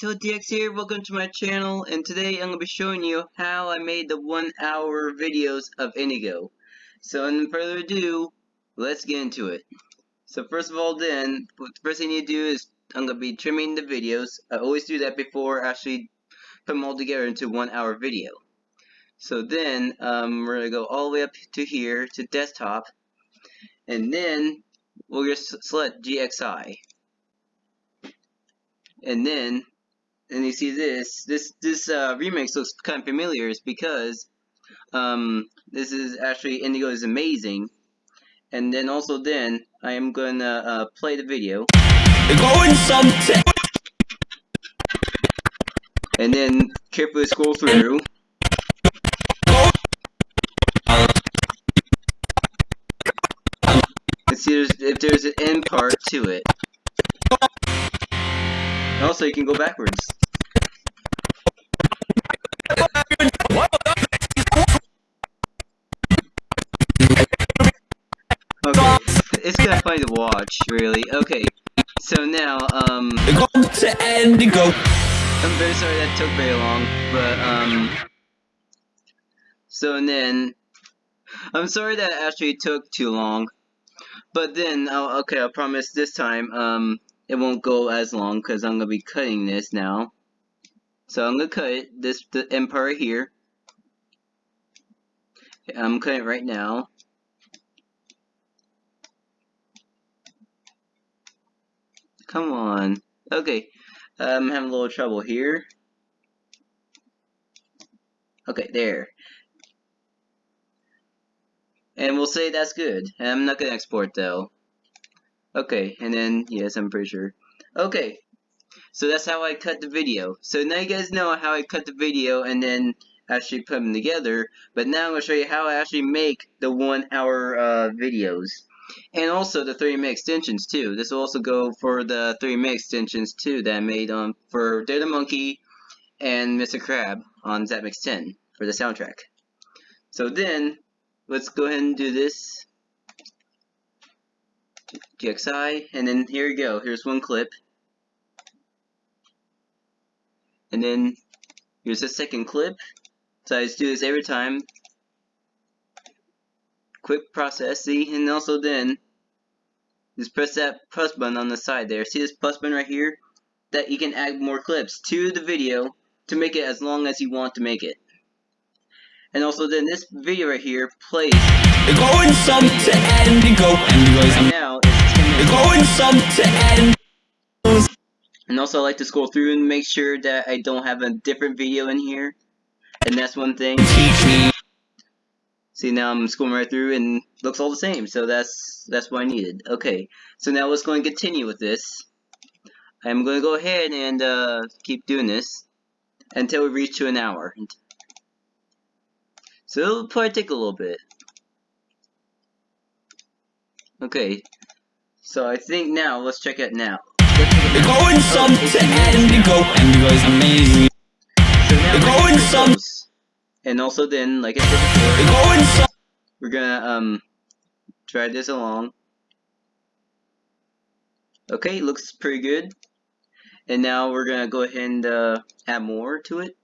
ZTODX here, welcome to my channel, and today I'm going to be showing you how I made the one hour videos of Indigo. So without further ado, let's get into it. So first of all then, the first thing you do is, I'm going to be trimming the videos. I always do that before I actually put them all together into one hour video. So then, um, we're going to go all the way up to here, to desktop, and then we'll just select GXI and then and you see this this this uh, remix looks kind of familiar is because um, this is actually Indigo is amazing and then also then I am gonna uh, play the video. Going and then carefully scroll through. And see there's, if there's an end part to it also you can go backwards Okay, it's kind of funny to watch, really. Okay, so now, um, Going to Indigo. I'm very sorry that took very long, but, um, so then, I'm sorry that actually took too long, but then, oh, okay, I promise this time, um, it won't go as long, because I'm going to be cutting this now. So I'm going to cut this, the empire here. I'm cutting it right now. Come on. Okay. I'm having a little trouble here. Okay, there. And we'll say that's good. I'm not gonna export though. Okay, and then, yes, I'm pretty sure. Okay, so that's how I cut the video. So now you guys know how I cut the video and then actually put them together. But now I'm going to show you how I actually make the one hour uh, videos. And also the 3 extensions too. This will also go for the 3 extensions too that I made um, for the Monkey and Mr. Crab on ZapMix 10 for the soundtrack. So then, let's go ahead and do this. GXI, and then here you go. Here's one clip. And then here's a second clip. So I just do this every time. Quick process, see? And also then, just press that plus button on the side there. See this plus button right here? That you can add more clips to the video to make it as long as you want to make it. And also then this video right here plays Going some to Indigo. Indigo is now it's 10. Going some to Indigo. And also I like to scroll through and make sure that I don't have a different video in here. And that's one thing. Teach me. See now I'm scrolling right through and looks all the same. So that's that's what I needed. Okay. So now let's go and continue with this. I'm going to go ahead and uh, keep doing this until we reach to an hour. So it'll probably take a little bit. Okay. So I think now let's check it now. Going some to Indigo. Indigo is amazing. So now We're we're going And also then, like I said before, Going some. we're gonna um drag this along. Okay, looks pretty good. And now we're gonna go ahead and uh, add more to it.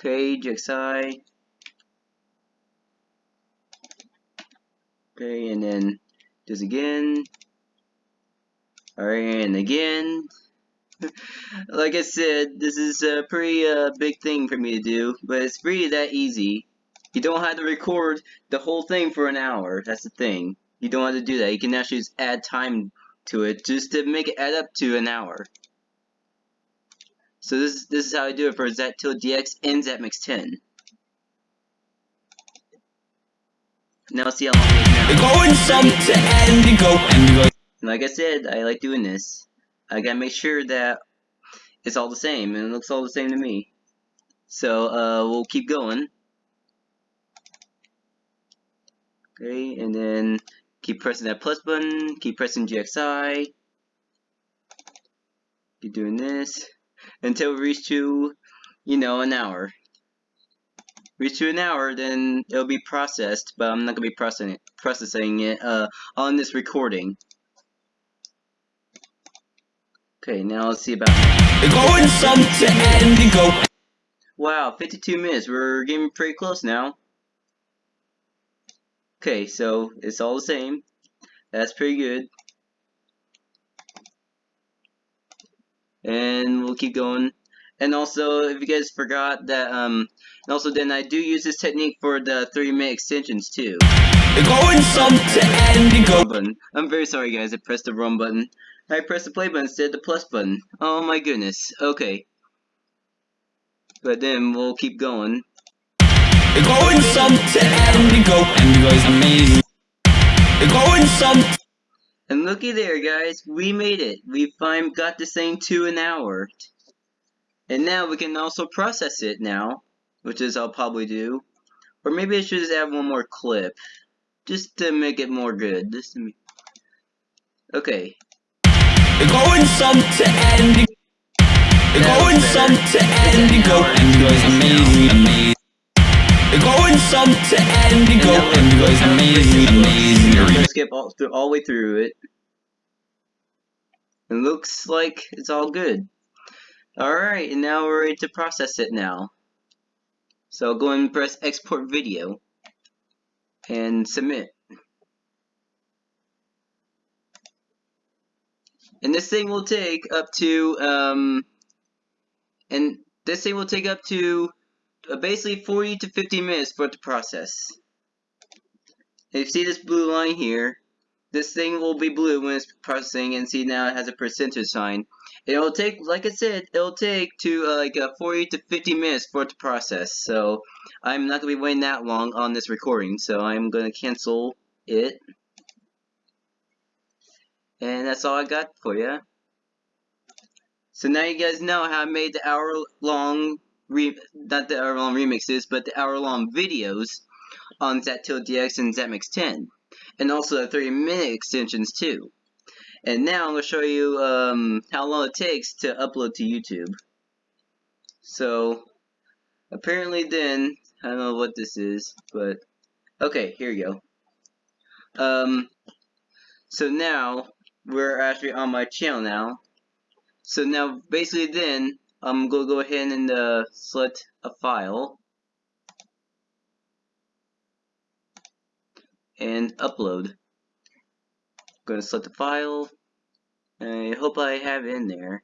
Okay, GXI. Okay, and then this again. Alright, and again. like I said, this is a pretty uh, big thing for me to do, but it's really that easy. You don't have to record the whole thing for an hour, that's the thing. You don't have to do that, you can actually just add time to it just to make it add up to an hour. So this, this is how I do it for ZTIL DX and ZMix 10. Now see how long now. Going some to Indigo. Indigo. And like I said, I like doing this. I gotta make sure that it's all the same, and it looks all the same to me. So, uh, we'll keep going. Okay, and then keep pressing that plus button, keep pressing GXI. Keep doing this until we reach to, you know, an hour. Reach to an hour, then it'll be processed, but I'm not gonna be processing it, processing it uh, on this recording. Okay, now let's see about. Going some to Indigo. Wow, 52 minutes. We're getting pretty close now. Okay, so it's all the same. That's pretty good. And we'll keep going. And also, if you guys forgot that, um, and also then I do use this technique for the 3 minute extensions too. Going some to Indigo. Wrong button. I'm very sorry guys, I pressed the wrong button. I pressed the play button instead of the plus button. Oh my goodness. Okay. But then we'll keep going. Going some to Indigo. Indigo is amazing. Going some. And looky there guys, we made it. We finally got this thing to an hour. And now we can also process it now, which is I'll probably do. Or maybe I should just add one more clip. Just to make it more good. Just to make... Okay. Going some to Indigo. Going some to Indigo. Indigo is amazing, amazing. Going some to. And now Indigo is look, amazing, amazing. gonna skip all, through, all the way through it. It looks like it's all good. Alright, and now we're ready to process it now. So go and press export video and submit. And this thing will take up to, um, and this thing will take up to uh, basically 40 to 50 minutes for it to process. If you see this blue line here, this thing will be blue when it's processing and see now it has a percentage sign. It'll take, like I said, it'll take to uh, like uh, 40 to 50 minutes for it to process. So I'm not to be waiting that long on this recording. So I'm going to cancel it. And that's all I got for you. So now you guys know how I made the hour long, re not the hour long remixes, but the hour long videos on ZatTiltDX and ZatMix 10. And also the 30 minute extensions too. And now I'm going to show you um, how long it takes to upload to YouTube. So, apparently then, I don't know what this is, but, okay, here you go. Um, so now, we're actually on my channel now. So now, basically then, I'm going to go ahead and uh, select a file. And upload. I'm going to select the file. I hope I have in there.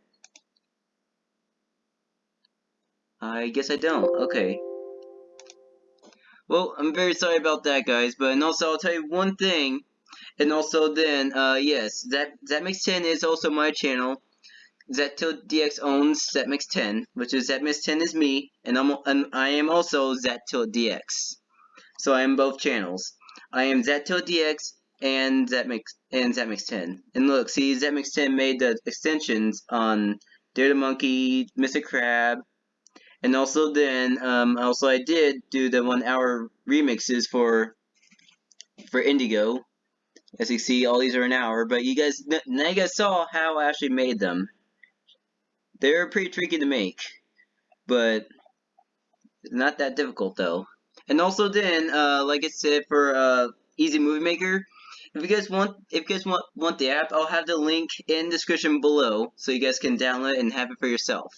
I guess I don't. Okay. Well, I'm very sorry about that, guys. But and also, I'll tell you one thing. And also, then, uh, yes, that ZatMix 10 is also my channel. ZatTiltDX owns ZatMix 10, which is ZatMix 10 is me, and I'm and I am also ZatTiltDX. So I am both channels. I am ZatTiltDX and ZatMix and ZatMix 10. And look, see, ZatMix 10 made the extensions on Dare the Monkey, Mr. Crab, and also then, um, also I did do the one hour remixes for for Indigo. As you see, all these are an hour, but you guys, now you guys saw how I actually made them. They're pretty tricky to make, but not that difficult though. And also then, uh, like I said, for uh, Easy Movie Maker, if you guys want, if you guys want want the app, I'll have the link in the description below, so you guys can download and have it for yourself.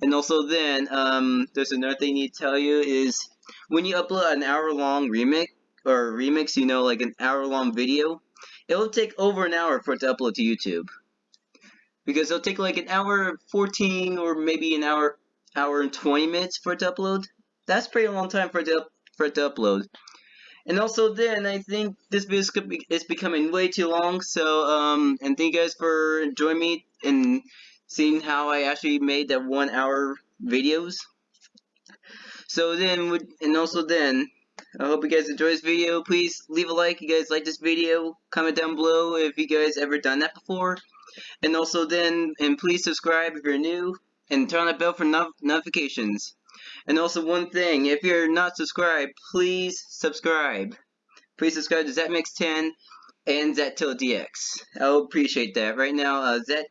And also then, um, there's another thing I need to tell you is when you upload an hour long remix or remix, you know, like an hour long video, it'll take over an hour for it to upload to YouTube. Because it'll take like an hour 14 or maybe an hour hour and 20 minutes for it to upload. That's pretty long time for it to, for it to upload. And also then, I think this video is be- is becoming way too long, so, um, and thank you guys for joining me and seeing how I actually made that one hour videos. So then, and also then, I hope you guys enjoy this video. Please leave a like if you guys like this video. Comment down below if you guys ever done that before. And also then, and please subscribe if you're new, and turn on the bell for no notifications. And also one thing, if you're not subscribed, please subscribe. Please subscribe to ZetMix10 and ZatTiltDX. I would appreciate that. Right now, uh, Zat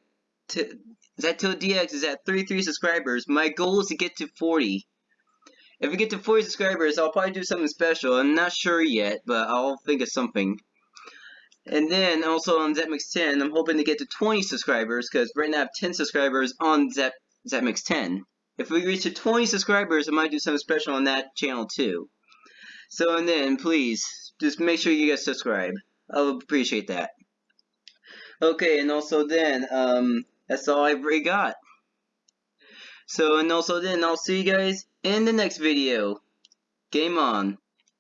ZatTiltDX is at 33 subscribers. My goal is to get to 40. If we get to 40 subscribers, I'll probably do something special. I'm not sure yet, but I'll think of something. And then also on ZetMix10, I'm hoping to get to 20 subscribers because right now I have 10 subscribers on Zap ZapMix10. If we reach to 20 subscribers, I might do something special on that channel too. So and then, please, just make sure you guys subscribe. I would appreciate that. Okay, and also then, um, that's all I've really got. So, and also then, I'll see you guys in the next video. Game on.